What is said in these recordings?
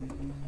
Mm-hmm.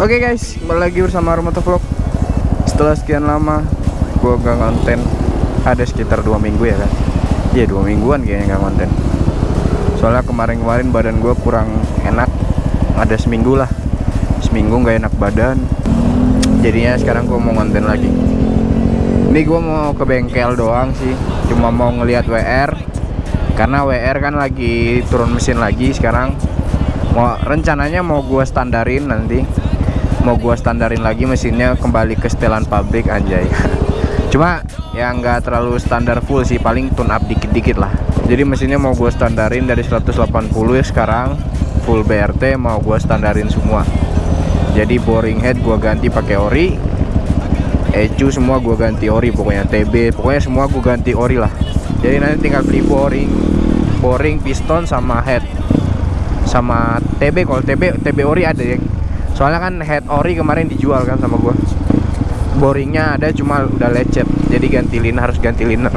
Oke guys, kembali lagi bersama Romoto Vlog. Setelah sekian lama gue gak konten Ada sekitar dua minggu ya kan? Iya dua mingguan kayaknya gak konten Soalnya kemarin-kemarin badan gue kurang enak. Ada seminggu lah. Seminggu gak enak badan. Jadinya sekarang gue mau konten lagi. Ini gue mau ke bengkel doang sih. Cuma mau ngeliat WR Karena WR kan lagi turun mesin lagi sekarang. Mau rencananya mau gua standarin nanti mau gua standarin lagi mesinnya kembali ke setelan pabrik anjay. Cuma ya nggak terlalu standar full sih paling tune up dikit-dikit lah. Jadi mesinnya mau gua standarin dari 180 ya sekarang full BRT mau gua standarin semua. Jadi boring head gua ganti pakai ori ECU semua gua ganti ori pokoknya TB pokoknya semua gua ganti ori lah. Jadi nanti tinggal beli boring boring piston sama head. Sama TB kalau TB TB ori ada ya soalnya kan head ori kemarin dijual kan sama gua. Boringnya ada cuma udah lecet. Jadi ganti liner harus ganti liner.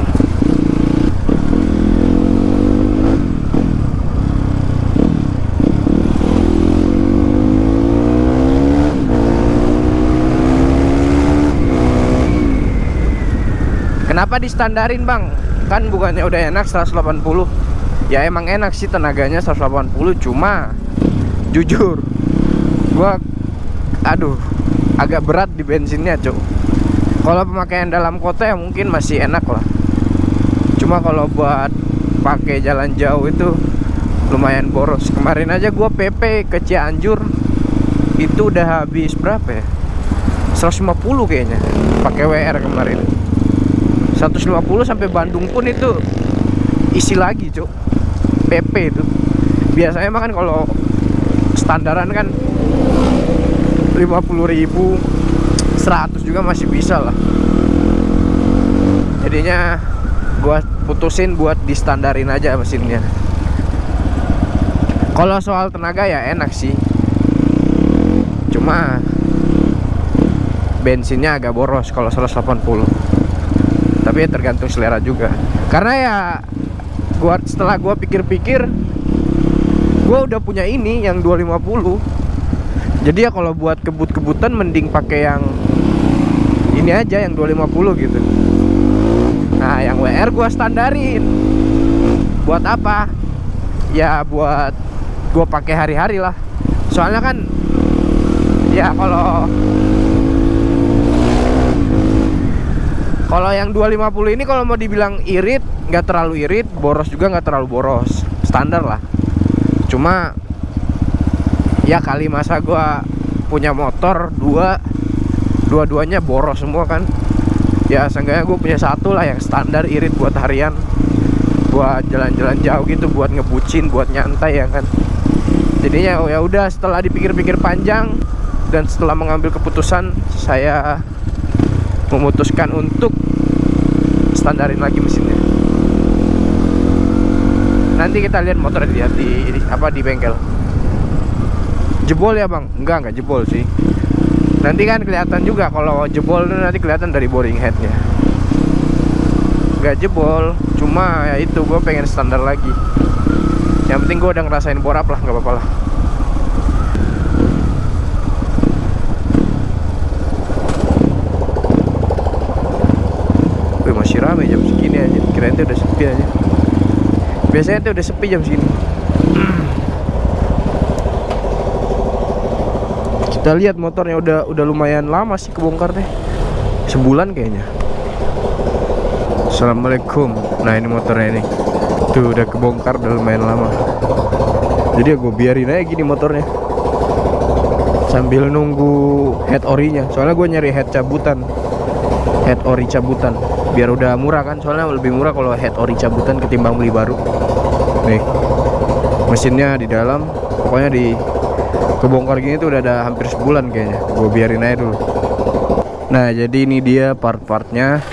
Kenapa distandarin bang? Kan bukannya udah enak 180 Ya emang enak sih tenaganya 180 Cuma Jujur Gua Aduh Agak berat di bensinnya cuk. Kalau pemakaian dalam kota ya mungkin masih enak lah. Cuma kalau buat pakai jalan jauh itu Lumayan boros. Kemarin aja gua PP ke Cianjur Itu udah habis berapa ya? 150 kayaknya pakai WR kemarin. 150 sampai Bandung pun itu isi lagi cuk. PP itu. Biasanya mah kan kalau standaran kan 50.000 100 juga masih bisa lah. Jadinya gua putusin buat distandarin aja mesinnya. Kalau soal tenaga ya enak sih. Cuma bensinnya agak boros kalau 180 tapi ya tergantung selera juga. Karena ya gua setelah gua pikir-pikir gua udah punya ini yang 250 jadi ya kalau buat kebut-kebutan mending pakai yang ini aja yang 250 gitu. Nah yang WR gua standarin. Buat apa? Ya buat gua pakai hari-hari lah. Soalnya kan ya kalau Kalau yang 250 ini kalau mau dibilang irit, nggak terlalu irit, boros juga nggak terlalu boros, standar lah. Cuma ya kali masa gua punya motor dua, dua-duanya boros semua kan. Ya seenggaknya gue punya satu lah yang standar irit buat harian, buat jalan-jalan jauh gitu, buat ngebucin, buat nyantai ya kan. Jadinya ya udah setelah dipikir-pikir panjang dan setelah mengambil keputusan saya memutuskan untuk standarin lagi mesinnya nanti kita lihat motor dia di, di apa di bengkel jebol ya bang? Enggak enggak jebol sih. Nanti kan kelihatan juga kalau jebol itu nanti kelihatan dari boring headnya. Enggak jebol cuma ya itu gue pengen standar lagi. Yang penting gue udah ngerasain borap lah nggak apa-apa lah. Wih masih rame jam segini aja. Kirain tuh udah sepi aja. Biasanya tuh udah sepi jam segini kita lihat motornya udah udah lumayan lama sih kebongkar deh sebulan kayaknya. Assalamualaikum. Nah ini motornya ini. Tuh udah kebongkar udah lumayan lama. Jadi ya gue biarin aja gini motornya. Sambil nunggu head orinya. Soalnya gue nyari head cabutan. Head ori cabutan. Biar udah murah kan? Soalnya lebih murah kalau head ori cabutan ketimbang beli baru. Nih. Mesinnya di dalam. Pokoknya di kebongkar gini tuh udah ada hampir sebulan kayaknya. Gue biarin aja dulu. Nah jadi ini dia part-partnya.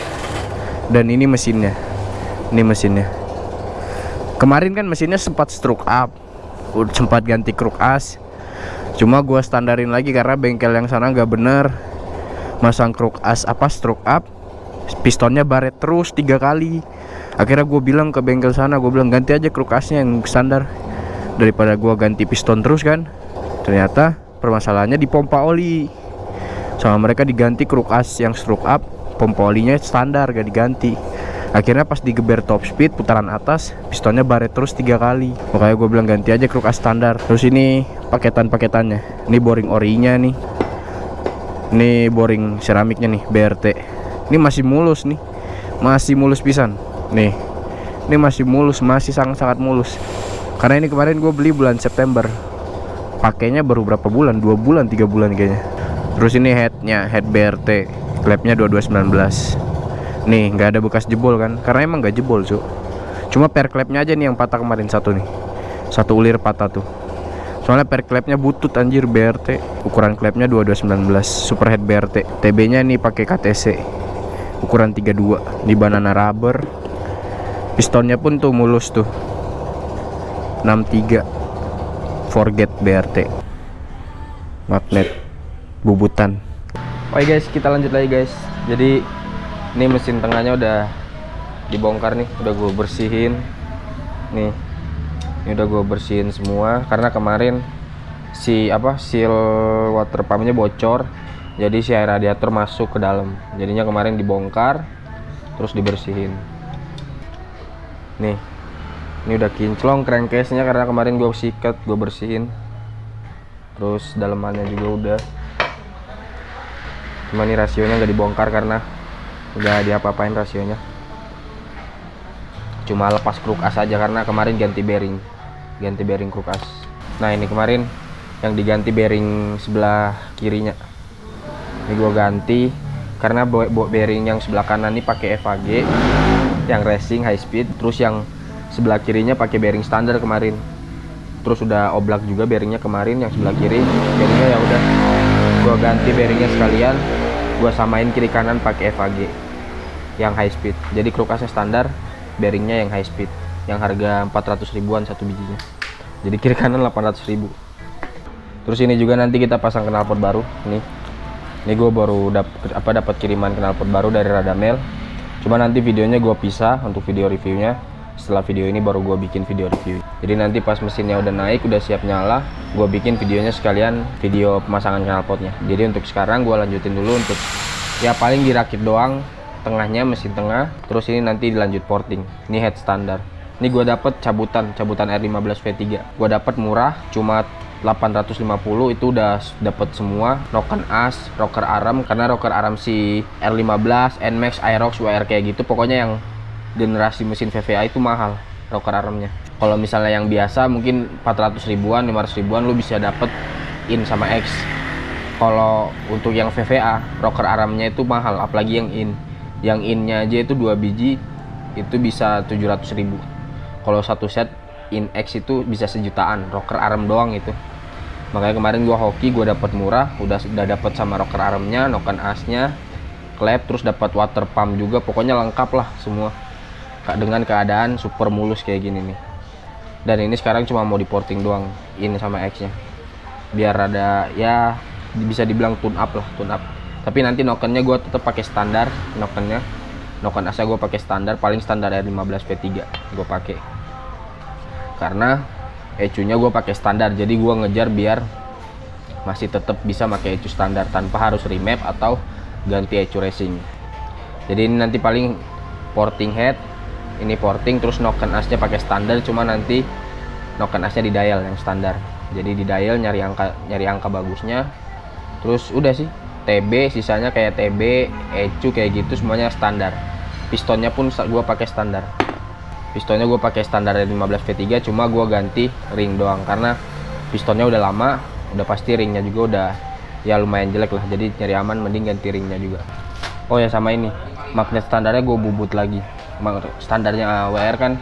Dan ini mesinnya. Ini mesinnya. Kemarin kan mesinnya sempat stroke up. Sempat ganti kruk as. Cuma gua standarin lagi karena bengkel yang sana nggak bener. Masang kruk as apa stroke up. Pistonnya baret terus tiga kali. Akhirnya gue bilang ke bengkel sana gue bilang ganti aja kruk asnya yang standar. Daripada gua ganti piston terus kan ternyata permasalahannya di pompa oli. Sama mereka diganti kruk as yang stroke up pompa olinya standar gak diganti. Akhirnya pas digeber top speed putaran atas pistonnya baret terus tiga kali. Makanya gue bilang ganti aja kruk as standar. Terus ini paketan-paketannya. Ini boring orinya nih. Ini boring ceramiknya nih BRT ini masih mulus nih. Masih mulus pisan. Nih. Ini masih mulus masih sangat-sangat mulus. Karena ini kemarin gue beli bulan September pakainya baru berapa bulan? Dua bulan tiga bulan kayaknya. Terus ini headnya head BRT klepnya 2219 nih nggak ada bekas jebol kan? Karena emang nggak jebol cu cuma per klepnya aja nih yang patah kemarin satu nih. Satu ulir patah tuh. Soalnya per klepnya butut anjir BRT ukuran klepnya 2219 superhead BRT TB nya nih pakai KTC ukuran 32 di banana rubber. Pistonnya pun tuh mulus tuh. 63 forget BRT magnet. Bubutan. Oke guys kita lanjut lagi guys. Jadi ini mesin tengahnya udah dibongkar nih udah gue bersihin. Nih ini udah gue bersihin semua karena kemarin si apa seal water pumpnya bocor jadi si air radiator masuk ke dalam. Jadinya kemarin dibongkar terus dibersihin. Nih ini udah kinclong crankcase nya karena kemarin gue sikat gue bersihin. Terus dalemannya juga udah. Cuma ini rasionya nggak dibongkar karena udah diapa-apain rasionya. Cuma lepas kruk as aja karena kemarin ganti bearing ganti bearing kruk as. Nah ini kemarin yang diganti bearing sebelah kirinya. Ini gua ganti karena bearing yang sebelah kanan ini pakai FAG yang racing high speed terus yang sebelah kirinya pakai bearing standar kemarin. Terus udah oblak juga bearingnya kemarin yang sebelah kiri. Jadinya ya udah gua ganti bearingnya sekalian gua samain kiri kanan pakai FAG yang high speed. Jadi krukasnya standar bearingnya yang high speed yang harga 400 ribuan satu bijinya. Jadi kiri kanan 800 ribu. Terus ini juga nanti kita pasang knalpot baru nih ini gue baru dapet apa dapat kiriman knalpot baru dari Radamel. Cuma nanti videonya gue pisah untuk video reviewnya setelah video ini baru gue bikin video review. Jadi nanti pas mesinnya udah naik udah siap nyala gue bikin videonya sekalian video pemasangan knalpotnya jadi untuk sekarang gue lanjutin dulu untuk ya paling dirakit doang tengahnya mesin tengah terus ini nanti dilanjut porting. Ini head standar. Ini gue dapet cabutan cabutan R15 V3 gue dapet murah cuma 850 itu udah dapet semua. Noken as rocker aram karena rocker aram si R15 Nmax Aerox WR kayak gitu pokoknya yang generasi mesin VVA itu mahal rocker armnya. Kalau misalnya yang biasa mungkin 400 ribuan 500 ribuan lu bisa dapet in sama X. Kalau untuk yang VVA rocker armnya itu mahal apalagi yang in. Yang innya aja itu dua biji itu bisa 700 ribu. Kalau satu set in X itu bisa sejutaan rocker arm doang itu. Makanya kemarin gua hoki gua dapat murah udah sudah dapat sama rocker armnya noken asnya klep terus dapat water pump juga pokoknya lengkap lah semua dengan keadaan super mulus kayak gini nih. Dan ini sekarang cuma mau diporting doang ini sama X nya biar ada ya bisa dibilang tune up lah tune up. Tapi nanti nokennya gue tetap pakai standar nokennya noken asa gue pakai standar paling standar R15 V3 gue pakai. Karena ecunya gue pakai standar jadi gue ngejar biar masih tetap bisa pakai ecu standar tanpa harus remap atau ganti ecu racing. Jadi ini nanti paling porting head ini porting terus noken asnya pakai standar cuma nanti noken asnya di dial yang standar. Jadi di dial nyari angka nyari angka bagusnya. Terus udah sih TB sisanya kayak TB ECU kayak gitu semuanya standar. Pistonnya pun gue pakai standar. Pistonnya gue pakai standar 15 V3 cuma gue ganti ring doang karena pistonnya udah lama udah pasti ringnya juga udah ya lumayan jelek lah. Jadi nyari aman mending ganti ringnya juga. Oh ya sama ini. Magnet standarnya gue bubut lagi standarnya WR kan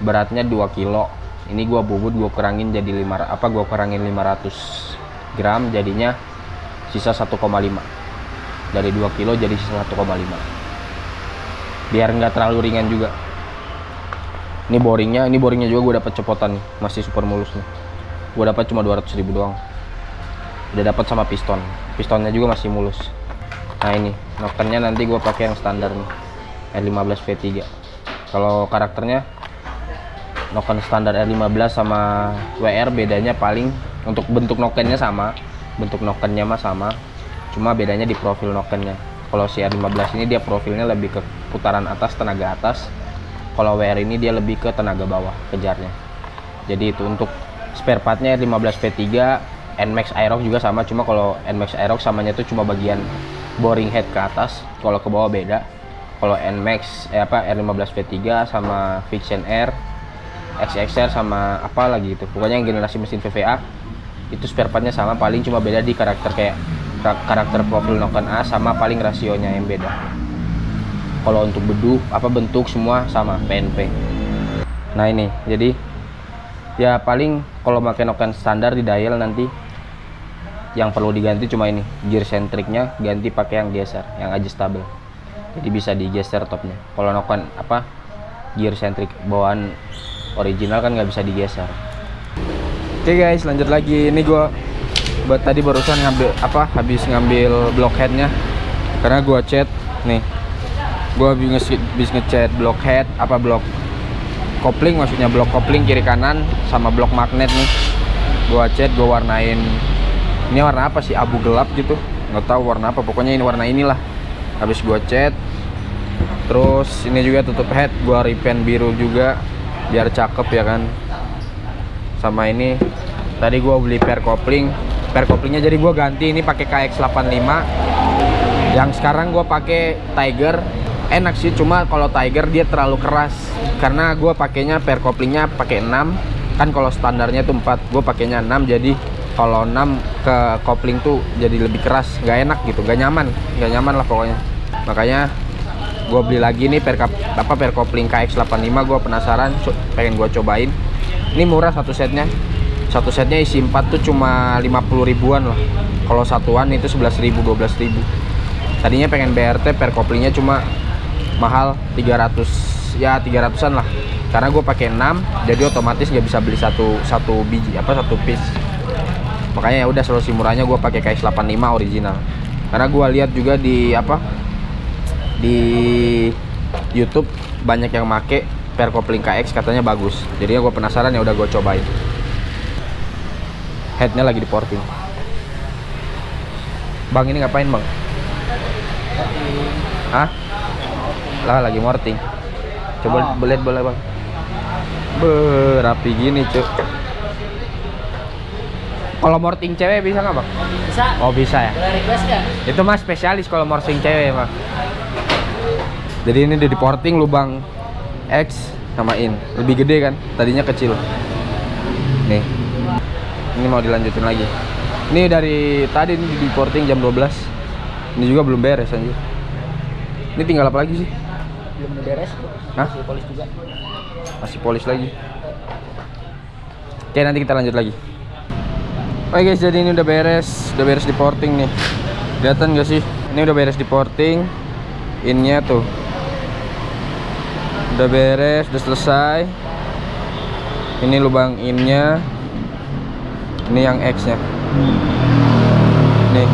beratnya 2 kilo. Ini gue bubut gue kurangin jadi 5 apa gue kurangin 500 gram jadinya sisa 1,5 dari 2 kilo jadi sisa 1,5 biar nggak terlalu ringan juga. Ini boringnya ini boringnya juga gue dapat cepotan nih masih super mulus nih. Gue dapat cuma 200 ribu doang. Udah dapat sama piston. Pistonnya juga masih mulus. Nah ini nokennya nanti gue pakai yang standar nih R15 V3 kalau karakternya noken standar R15 sama WR bedanya paling untuk bentuk nokennya sama bentuk nokennya mah sama. Cuma bedanya di profil nokennya. Kalau si R15 ini dia profilnya lebih ke putaran atas tenaga atas. Kalau WR ini dia lebih ke tenaga bawah kejarnya. Jadi itu untuk spare partnya 15 V3 NMAX Aerox juga sama. Cuma kalau NMAX Aerox samanya itu cuma bagian boring head ke atas. Kalau ke bawah beda kalau NMAX eh apa R15 V3 sama Fiction Air XXR sama apa lagi itu pokoknya yang generasi mesin VVA itu spare partnya sama paling cuma beda di karakter kayak karakter profil noken A sama paling rasionya yang beda. Kalau untuk bedu apa bentuk semua sama PNP nah ini jadi ya paling kalau pakai noken standar di dial nanti yang perlu diganti cuma ini gear centricnya ganti pakai yang geser yang adjustable jadi bisa digeser topnya. Kalau noken apa gear centric bawaan original kan nggak bisa digeser. Oke okay guys lanjut lagi. Ini gua buat tadi barusan ngambil apa habis ngambil blockheadnya. Karena gua cat nih. Gue habis ngecat block head apa blok kopling maksudnya blok kopling kiri kanan sama blok magnet nih. Gue cat gue warnain. Ini warna apa sih? Abu gelap gitu. Nggak tahu warna apa. Pokoknya ini warna inilah. Habis gue cat terus ini juga tutup head gue repaint biru juga biar cakep ya kan. Sama ini tadi gue beli per kopling. Per koplingnya jadi gue ganti ini pakai KX85 yang sekarang gue pakai Tiger. Enak sih cuma kalau Tiger dia terlalu keras. Karena gue pakainya per koplingnya pakai 6 kan kalau standarnya tuh 4 gue pakainya 6 jadi kalau 6 ke kopling tuh jadi lebih keras. Nggak enak gitu nggak nyaman. Nggak nyaman lah pokoknya. Makanya gue beli lagi nih per apa per kopling KX85 gue penasaran pengen gue cobain. Ini murah satu setnya. Satu setnya isi 4 tuh cuma 50 ribuan lah. Kalau satuan itu 11 ribu 12 ribu. Tadinya pengen BRT per koplingnya cuma mahal 300 ya 300an lah. Karena gue pakai 6 jadi otomatis nggak bisa beli satu satu biji apa satu piece. Makanya ya udah solusi murahnya gue pakai KX85 original. Karena gue lihat juga di apa di YouTube banyak yang make per kopling KX katanya bagus jadi gue penasaran ya udah gue cobain headnya lagi di porting bang ini ngapain bang Hah? lah lagi morting coba oh. boleh bang berapi gini cuk kalau morting cewek bisa nggak bang? Bisa. Oh bisa ya. Boleh request gak? Itu mas spesialis kalau morting cewek bang. Jadi ini di porting lubang X sama in lebih gede kan? Tadinya kecil. Nih. Ini mau dilanjutin lagi. Ini dari tadi ini di porting jam 12. Ini juga belum beres anjir. Ini tinggal apa lagi sih? belum beres Hah? masih polis juga masih polis lagi oke nanti kita lanjut lagi oke guys jadi ini udah beres udah beres di porting nih kelihatan gak sih ini udah beres di porting innya tuh udah beres udah selesai. Ini lubang innya. Ini yang X nya nih.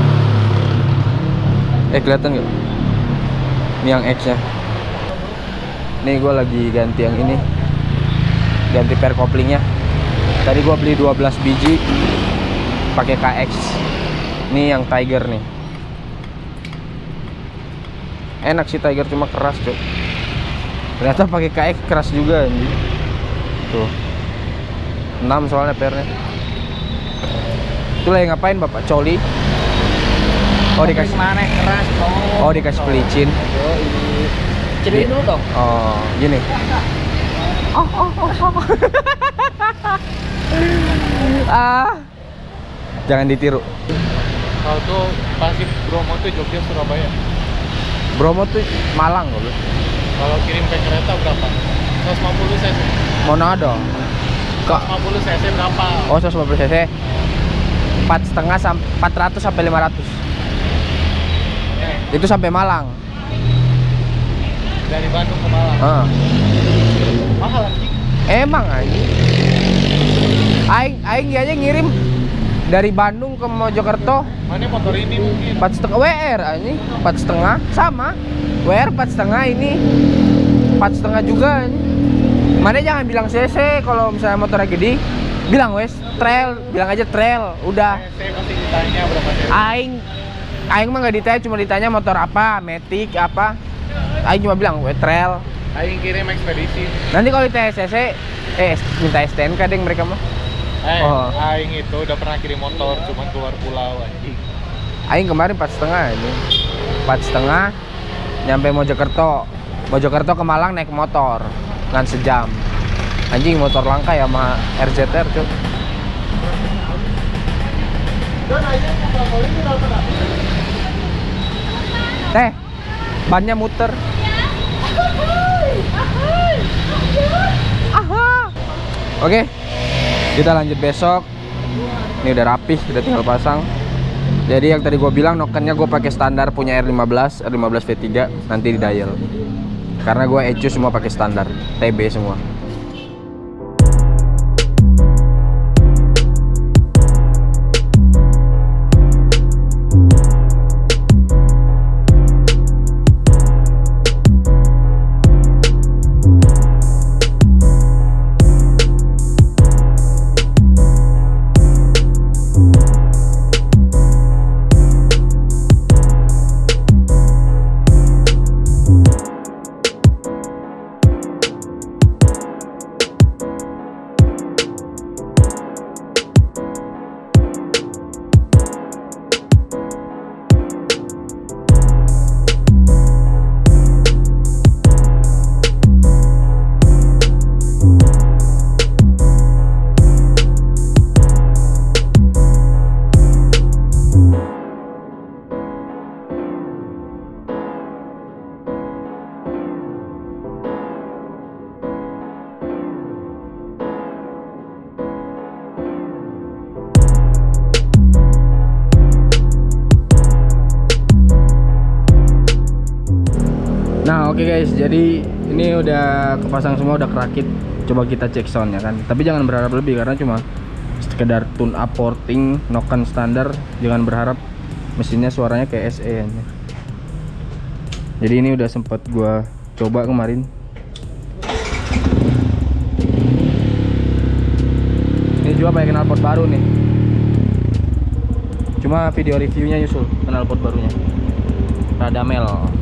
Eh kelihatan gak ini yang X nya nih gue lagi ganti yang ini. Ganti per koplingnya. Tadi gue beli 12 biji pakai KX ini yang Tiger nih. Enak sih Tiger cuma keras cok ternyata pakai KX keras juga ini tuh 6 soalnya pernya itu lagi ngapain bapak coli Oh dikasih mana keras Oh dikasih pelicin. Ceritain dulu dong. Oh gini. ah jangan ditiru. Kalau tuh pasti Bromo tuh Jogja Surabaya. Bromo tuh Malang loh. Kalau kirim ke kereta berapa? 150 cc. Manado. Kok 150 cc berapa? Oh 150 cc. Empat setengah sampai 400 sampai 500. Eh, Itu sampai Malang. dari Bandung ke Malang. Ah. Mahal anjing. Emang aja. Aing aing dia aja ngirim dari Bandung ke Mojokerto? Mana motor ini mungkin. empat setengah WR ini empat setengah. Sama WR empat setengah ini. Empat setengah juga ini. Mana jangan bilang CC kalau misalnya motornya gede. Bilang wes trail. Bilang aja trail udah. Ditanya berapa. Aing Aing mah nggak ditanya cuma ditanya motor apa Matic apa. Aing cuma bilang we trail. Aing kirim ekspedisi. nanti kalau ditanya CC eh minta STNK deh mereka mah Eh, Oh. Aing itu udah pernah kirim motor cuman keluar pulau anjing. Aing kemarin empat setengah ini. Empat setengah nyampe Mojokerto. Mojokerto ke Malang naik motor ngan sejam. Anjing motor langka ya sama RZR cuy. Teh bannya muter. Oke kita lanjut besok. Ini udah rapih udah tinggal pasang. Jadi yang tadi gue bilang nokennya gue pakai standar punya R15 R15 V3 nanti di dial. Karena gue ECU semua pakai standar TB semua Oke guys, jadi ini udah kepasang semua, udah kerakit. Coba kita cek soundnya kan. Tapi jangan berharap lebih karena cuma sekedar tune up porting, noken standar. Jangan berharap mesinnya suaranya kayak SE. Jadi ini udah sempet gua coba kemarin. Ini juga pakai knalpot baru nih. Cuma video reviewnya nyusul knalpot barunya. Radamel.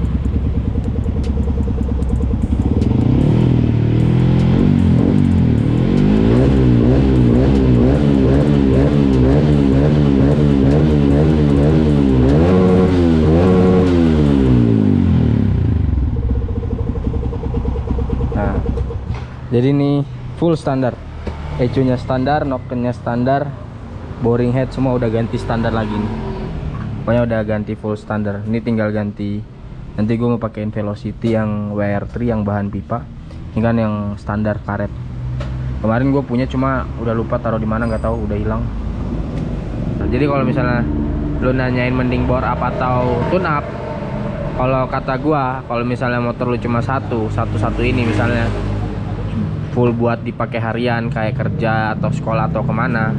Jadi ini full standar. ECU-nya standar, nokennya standar, boring head semua udah ganti standar lagi nih. Pokoknya udah ganti full standar. Ini tinggal ganti. Nanti gue mau pakein Velocity yang WR3 yang bahan pipa. Ini kan yang standar karet. Kemarin gue punya cuma udah lupa taruh di mana nggak tahu udah hilang. Nah, jadi kalau misalnya lu nanyain mending bor up atau tune up, kalau kata gua kalau misalnya motor lu cuma satu satu satu ini misalnya full buat dipakai harian kayak kerja atau sekolah atau ke mana.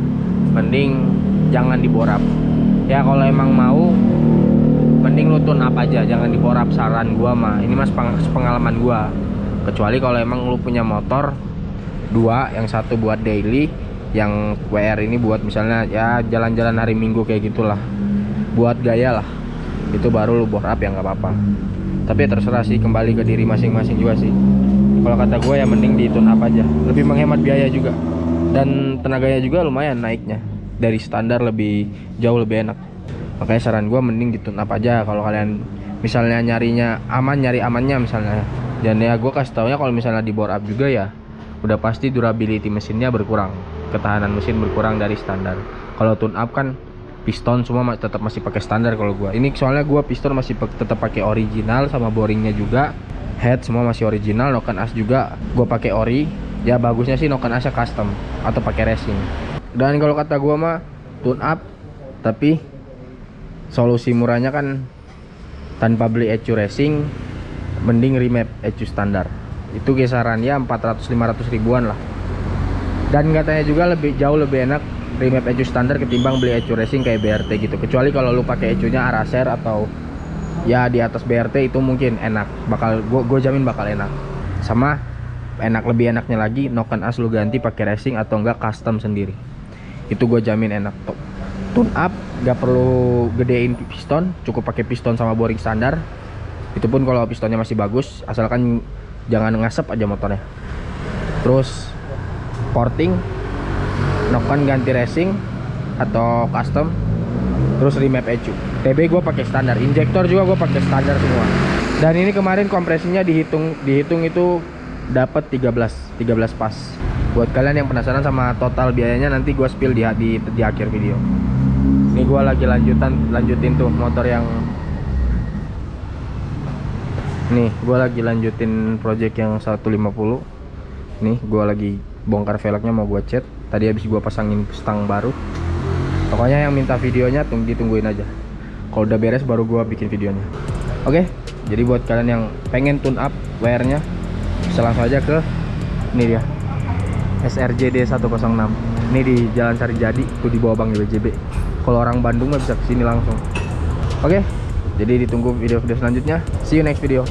Mending jangan diborap. Ya kalau emang mau mending lu tune up aja jangan diborap. Saran gua mah ini mas peng- pengalaman gua. Kecuali kalau emang lu punya motor dua yang satu buat daily yang WR ini buat misalnya ya jalan-jalan hari minggu kayak gitulah. Buat gaya lah. Itu baru lu bore up ya nggak apa-apa. Tapi ya terserah sih kembali ke diri masing-masing juga sih kalau kata gue ya mending di tune up aja. Lebih menghemat biaya juga. Dan tenaganya juga lumayan naiknya. Dari standar lebih jauh lebih enak. Makanya saran gua mending di tune up aja. Kalau kalian misalnya nyarinya aman nyari amannya misalnya. Dan ya gua kasih taunya kalau misalnya di bore up juga ya udah pasti durability mesinnya berkurang. Ketahanan mesin berkurang dari standar. Kalau tune up kan piston semua tetap masih pakai standar kalau gua. Ini soalnya gua piston masih tetap pakai original sama boringnya juga head semua masih original noken as juga gua pakai ori. Ya bagusnya sih noken asnya custom atau pakai racing. Dan kalau kata gua mah tune up tapi solusi murahnya kan tanpa beli ECU racing mending remap ECU standar. Itu kisarannya 400-500 ribuan lah. Dan katanya juga lebih jauh lebih enak remap ECU standar ketimbang beli ECU racing kayak BRT gitu. Kecuali kalau lu pakai ECU nya Araser atau ya di atas BRT itu mungkin enak. Bakal gua, gua jamin bakal enak. Sama enak lebih enaknya lagi noken as lu ganti pakai racing atau enggak custom sendiri. Itu gue jamin enak. Tuh tune up nggak perlu gedein piston cukup pakai piston sama boring standar. Itu pun kalau pistonnya masih bagus asalkan jangan ngasep aja motornya. Terus porting noken ganti racing atau custom terus remap ECU TB gue pakai standar injektor juga gue pakai standar semua. Dan ini kemarin kompresinya dihitung dihitung itu dapat 13 13 pas. Buat kalian yang penasaran sama total biayanya nanti gue spill di, di di akhir video. Ini gue lagi lanjutan lanjutin tuh motor yang nih gue lagi lanjutin project yang 150 nih gue lagi bongkar velgnya mau gue cat. Tadi habis gue pasangin stang baru. Pokoknya yang minta videonya tunggu ditungguin aja kalau udah beres baru gue bikin videonya. Oke jadi buat kalian yang pengen tune up wire nya bisa langsung aja ke ini dia. SRJD 106 ini di Jalan Sarijadi tuh di bawah Bang BJB kalau orang Bandung mah bisa ke sini langsung. Oke jadi ditunggu video-video selanjutnya. See you next video